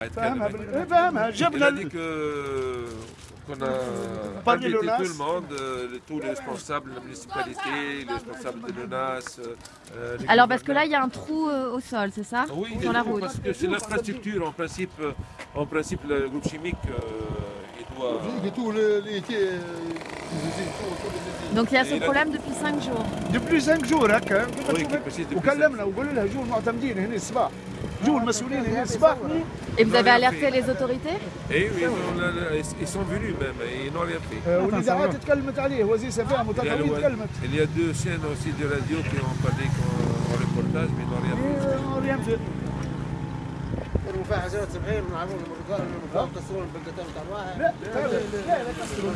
فاهمها بال- إيه فاهمها Il جبنا a dit que qu'on a Parmi invité l'ONAS. tout le monde, euh, le- tous les responsables de la municipalité, les responsables de l'ONAS. euh, les Alors parce que là, gouverneurs. il y a un trou euh, au sol, c'est ça Oui, il Sur est la tout, route. Parce que c'est l'infrastructure. En principe, euh, en principe, le groupe chimique, euh, il doit. Donc il y a ce Et là- problème depuis 5 jours. depuis 5 jours هكا Oui, qui précise depuis وكلمنا وقلنا لها جوا المعتمدين هنا الصباح جوا المسؤولين هنا الصباح Et vous Non, avez rien alerté fait. les autorités Et oui, on a- ils sont venus même, et ils n'ont rien fait. آه، والاذاعات تكلمت عليه وزير سفاهم Il y, a le- وتطاويل تكلمت il y a deux chaînes aussi de radio qui ont parlé en, en reportage, mais ils n'ont rien fait. إيه، ريان في المفاحشات سبعين من عمود المرقان المفاحشات تصرون بالقتال تاع واحد لا لا لا لا